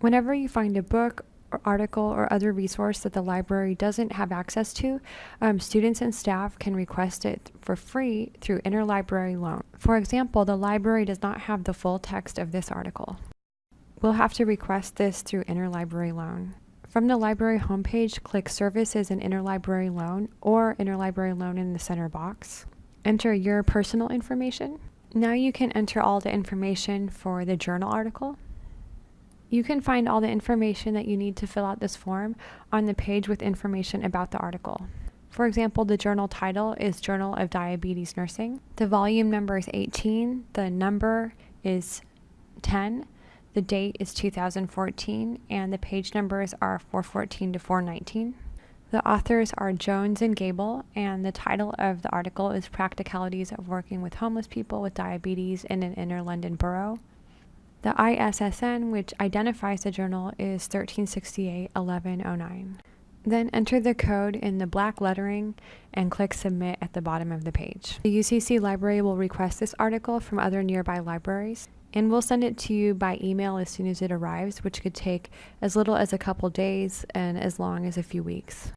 Whenever you find a book or article or other resource that the library doesn't have access to, um, students and staff can request it for free through interlibrary loan. For example, the library does not have the full text of this article. We'll have to request this through interlibrary loan. From the library homepage, click Services and Interlibrary Loan or Interlibrary Loan in the center box. Enter your personal information. Now you can enter all the information for the journal article. You can find all the information that you need to fill out this form on the page with information about the article. For example, the journal title is Journal of Diabetes Nursing. The volume number is 18, the number is 10, the date is 2014, and the page numbers are 414 to 419. The authors are Jones and Gable, and the title of the article is Practicalities of Working with Homeless People with Diabetes in an Inner London Borough. The ISSN, which identifies the journal, is 1368 1109. Then enter the code in the black lettering and click Submit at the bottom of the page. The UCC library will request this article from other nearby libraries, and we'll send it to you by email as soon as it arrives, which could take as little as a couple days and as long as a few weeks.